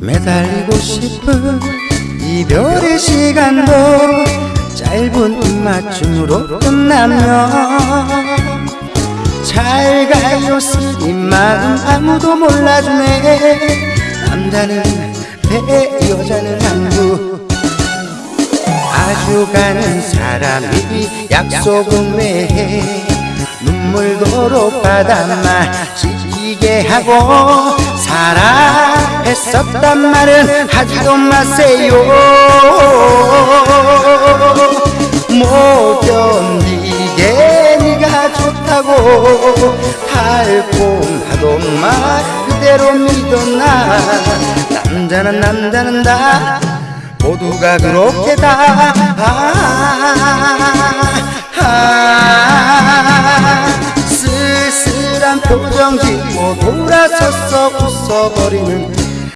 매달리고 싶은 이별의 시간도 짧은 입맞춤으로 끝나면 잘 가요 쓰인 마음. 아무도 몰라주네. 남자는 배 여자는 항구. 아주 가는 사람이 약속은 왜해? 눈물도로 바닷말 지키게 하고 사랑했었단 말은 하지도 마세요. 못 견디게 네가 좋다고 달콤하던 말 그대로 믿었나? 남자는 남자는 다 모두가 그렇게 다 아, 표정 짓고 돌아서서 웃어버리는